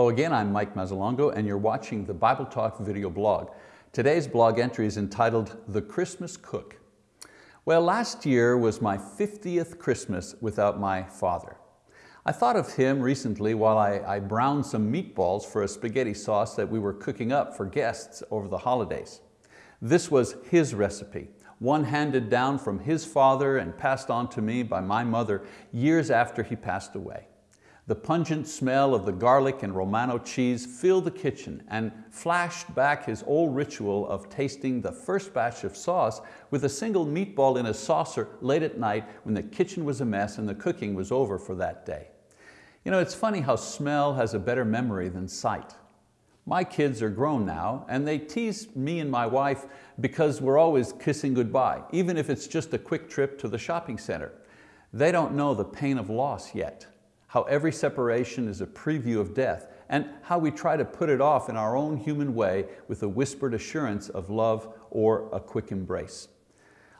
Hello again, I'm Mike Mazzalongo and you're watching the Bible Talk video blog. Today's blog entry is entitled The Christmas Cook. Well, last year was my 50th Christmas without my father. I thought of him recently while I, I browned some meatballs for a spaghetti sauce that we were cooking up for guests over the holidays. This was his recipe, one handed down from his father and passed on to me by my mother years after he passed away. The pungent smell of the garlic and Romano cheese filled the kitchen and flashed back his old ritual of tasting the first batch of sauce with a single meatball in a saucer late at night when the kitchen was a mess and the cooking was over for that day. You know, it's funny how smell has a better memory than sight. My kids are grown now and they tease me and my wife because we're always kissing goodbye, even if it's just a quick trip to the shopping center. They don't know the pain of loss yet how every separation is a preview of death, and how we try to put it off in our own human way with a whispered assurance of love or a quick embrace.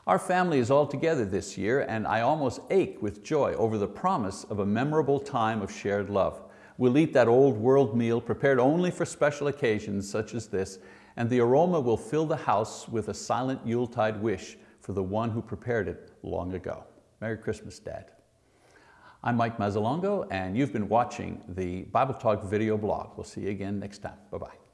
Our family is all together this year and I almost ache with joy over the promise of a memorable time of shared love. We'll eat that old world meal prepared only for special occasions such as this and the aroma will fill the house with a silent Yuletide wish for the one who prepared it long ago. Merry Christmas, Dad. I'm Mike Mazzalongo and you've been watching the Bible Talk video blog. We'll see you again next time. Bye-bye.